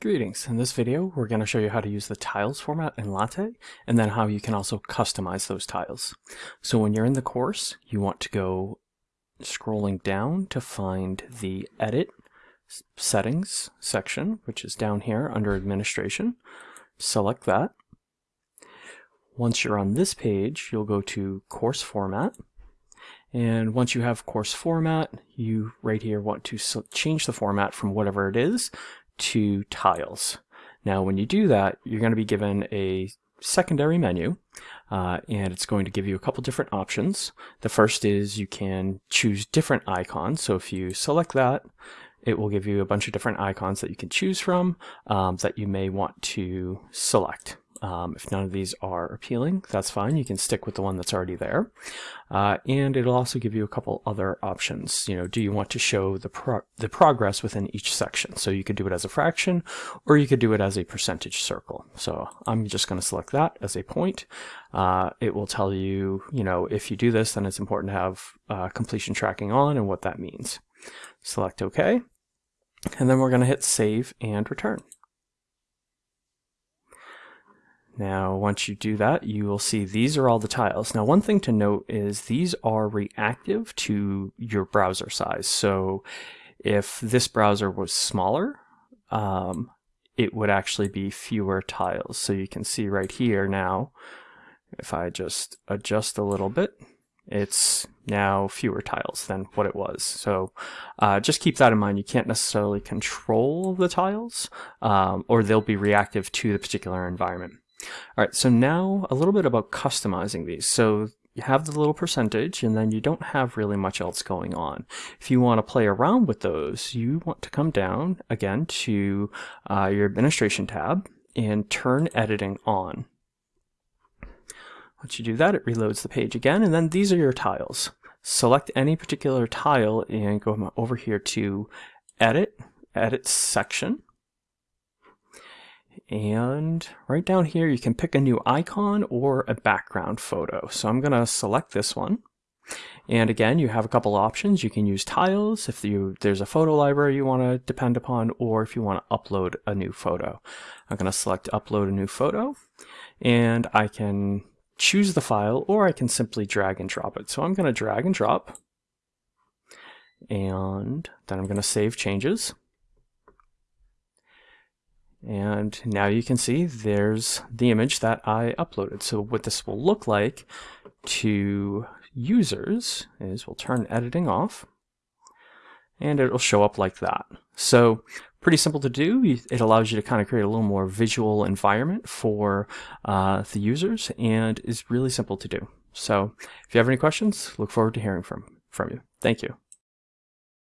Greetings. In this video, we're going to show you how to use the tiles format in LaTeX, and then how you can also customize those tiles. So when you're in the course, you want to go scrolling down to find the Edit Settings section, which is down here under Administration. Select that. Once you're on this page, you'll go to Course Format. And once you have course format, you right here want to change the format from whatever it is to tiles. Now when you do that, you're going to be given a secondary menu uh, and it's going to give you a couple different options. The first is you can choose different icons. So if you select that, it will give you a bunch of different icons that you can choose from um, that you may want to select. Um, if none of these are appealing, that's fine. You can stick with the one that's already there. Uh, and it'll also give you a couple other options. You know, do you want to show the, pro the progress within each section? So you could do it as a fraction, or you could do it as a percentage circle. So I'm just going to select that as a point. Uh, it will tell you, you know, if you do this, then it's important to have uh, completion tracking on and what that means. Select OK. And then we're going to hit save and return. Now, once you do that, you will see these are all the tiles. Now, one thing to note is these are reactive to your browser size. So if this browser was smaller, um, it would actually be fewer tiles. So you can see right here now, if I just adjust a little bit, it's now fewer tiles than what it was. So uh, just keep that in mind. You can't necessarily control the tiles, um, or they'll be reactive to the particular environment. All right, so now a little bit about customizing these. So you have the little percentage and then you don't have really much else going on. If you want to play around with those, you want to come down again to uh, your administration tab and turn editing on. Once you do that, it reloads the page again, and then these are your tiles. Select any particular tile and go over here to Edit, Edit Section, and right down here, you can pick a new icon or a background photo. So I'm going to select this one. And again, you have a couple options. You can use tiles if you, there's a photo library you want to depend upon, or if you want to upload a new photo. I'm going to select upload a new photo, and I can choose the file, or I can simply drag and drop it. So I'm going to drag and drop, and then I'm going to save changes. And now you can see there's the image that I uploaded. So what this will look like to users is we'll turn editing off and it'll show up like that. So pretty simple to do. It allows you to kind of create a little more visual environment for uh, the users and is really simple to do. So if you have any questions, look forward to hearing from, from you. Thank you.